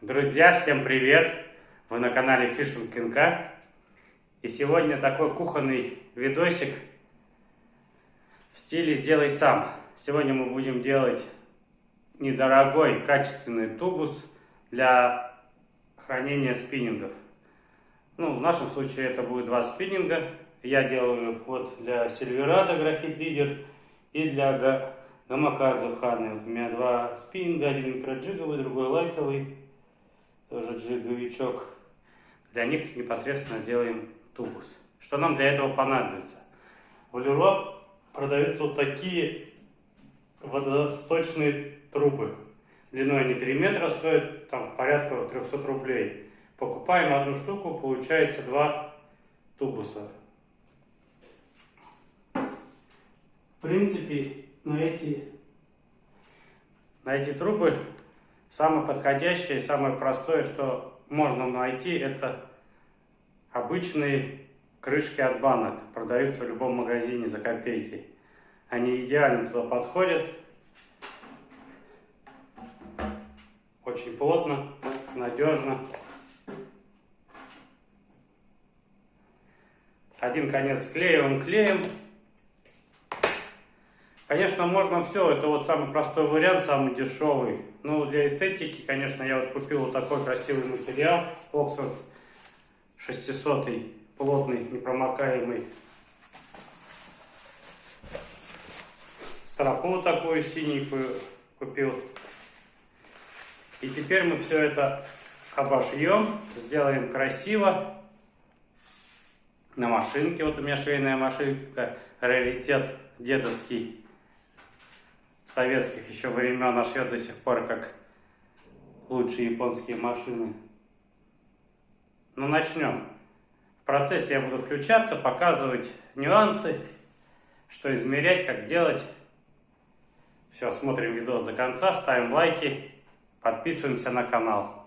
Друзья, всем привет! Вы на канале Fishing НК. И сегодня такой кухонный видосик в стиле «Сделай сам». Сегодня мы будем делать недорогой, качественный тубус для хранения спиннингов. Ну, в нашем случае это будет два спиннинга. Я делаю вот для Сильверада графит лидер и для Гамакадзу Ханы. У меня два спиннинга, один микроджиговый, другой лайтовый тоже джиговичок. Для них непосредственно делаем тубус. Что нам для этого понадобится? В Леруа продаются вот такие водосточные трубы. Длиной они 3 метра, стоят там порядка 300 рублей. Покупаем одну штуку, получается два тубуса. В принципе, на эти, на эти трубы Самое подходящее, самое простое, что можно найти, это обычные крышки от банок. Продаются в любом магазине за копейки. Они идеально туда подходят. Очень плотно, надежно. Один конец склеиваем клеем. Конечно, можно все, это вот самый простой вариант, самый дешевый. Ну, для эстетики, конечно, я вот купил вот такой красивый материал, Oxford 600, плотный, непромокаемый. Стропу такую синенькую купил. И теперь мы все это обошьем, сделаем красиво. На машинке, вот у меня швейная машинка, раритет дедовский советских еще времен, а шьет до сих пор как лучшие японские машины. Ну, начнем. В процессе я буду включаться, показывать нюансы, что измерять, как делать. Все, смотрим видос до конца, ставим лайки, подписываемся на канал.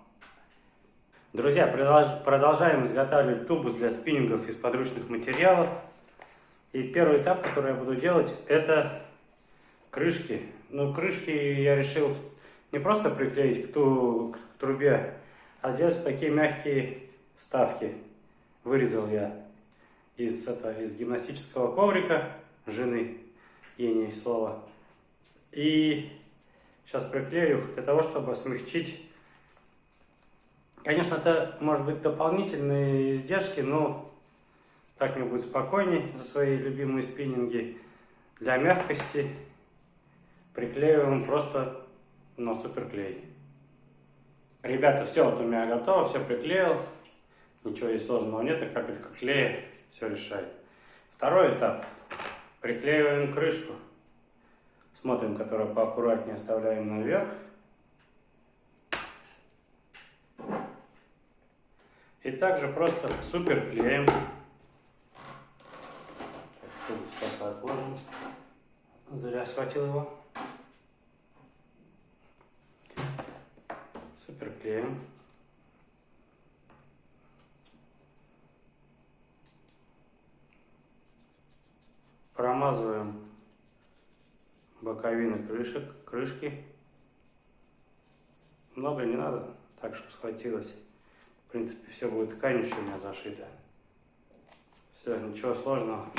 Друзья, продолжаем изготавливать тубус для спиннингов из подручных материалов. И первый этап, который я буду делать, это крышки ну, крышки я решил не просто приклеить к, ту, к трубе, а сделать такие мягкие вставки. Вырезал я из, это, из гимнастического коврика жены Ени слова. И сейчас приклею для того, чтобы смягчить. Конечно, это может быть дополнительные издержки, но так мне будет спокойней за свои любимые спиннинги. Для мягкости приклеиваем просто на суперклей. Ребята, все вот у меня готово, все приклеил. Ничего здесь сложного нет, и капелька клея все решает. Второй этап. Приклеиваем крышку. Смотрим, которую поаккуратнее оставляем наверх. И также просто супер клеем. Зря схватил его. Суперклеим. Промазываем боковины крышек, крышки. Много не надо, так что схватилось. В принципе, все будет тканью у меня зашито. Все, ничего сложного.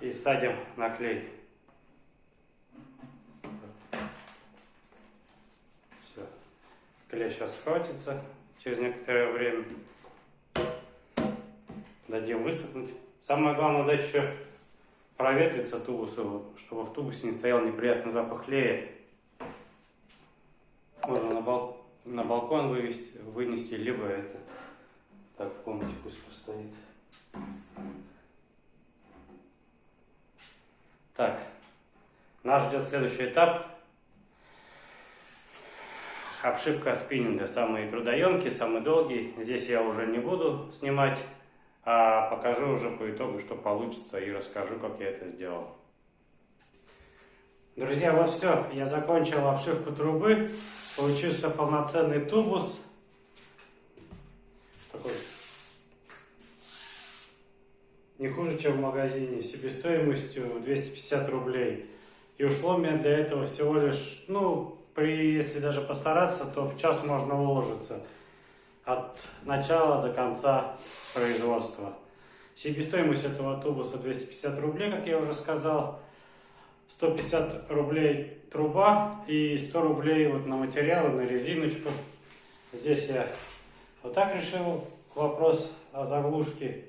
И садим на клей. Клей сейчас схватится через некоторое время. Дадим высохнуть. Самое главное дать еще проветриться тубусу, чтобы в тубусе не стоял неприятный запах клея. Можно на, бал... на балкон вывести, вынести, либо это так в комнате пусть постоит. Так, нас ждет следующий этап обшивка спиннинга самый трудоемкий, самый долгий. Здесь я уже не буду снимать, а покажу уже по итогу, что получится и расскажу, как я это сделал. Друзья, вот все, я закончил обшивку трубы, получился полноценный тубус. Такой не хуже, чем в магазине, себестоимостью 250 рублей. И ушло мне для этого всего лишь, ну, при, если даже постараться, то в час можно уложиться от начала до конца производства. Себестоимость этого тубуса 250 рублей, как я уже сказал. 150 рублей труба и 100 рублей вот на материалы, на резиночку. Здесь я вот так решил вопрос о заглушке.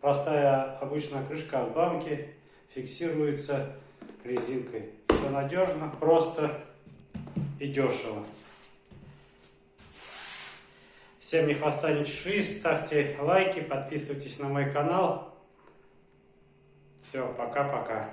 Простая обычная крышка от банки фиксируется резинкой. Все надежно, просто и дешево. Всем ни хвоста, ни чешуи. Ставьте лайки, подписывайтесь на мой канал. Все, пока-пока.